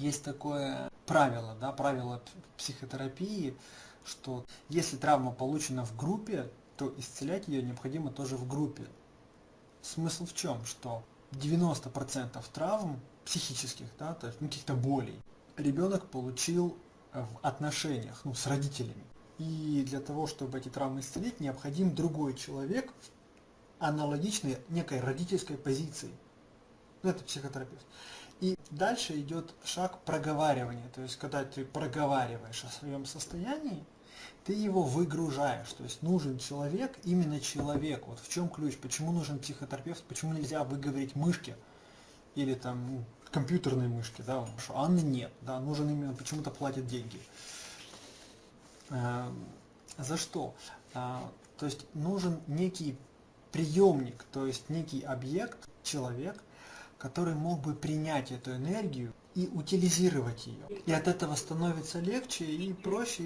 есть такое правило, да, правило психотерапии, что если травма получена в группе, то исцелять ее необходимо тоже в группе. Смысл в чем? Что 90% травм психических, да, то есть ну, каких-то болей, ребенок получил в отношениях, ну, с родителями. И для того, чтобы эти травмы исцелить, необходим другой человек, аналогичной некой родительской позиции. Ну, это психотерапевт. И дальше идет шаг проговаривания. То есть, когда ты проговариваешь о своем состоянии, ты его выгружаешь. То есть нужен человек, именно человек. Вот в чем ключ, почему нужен психотерапевт, почему нельзя выговорить мышки или там компьютерной мышки, да, что Анны нет, да, нужен именно, почему-то платят деньги. А, за что? А, то есть нужен некий приемник, то есть некий объект, человек, который мог бы принять эту энергию и утилизировать ее. И от этого становится легче и проще.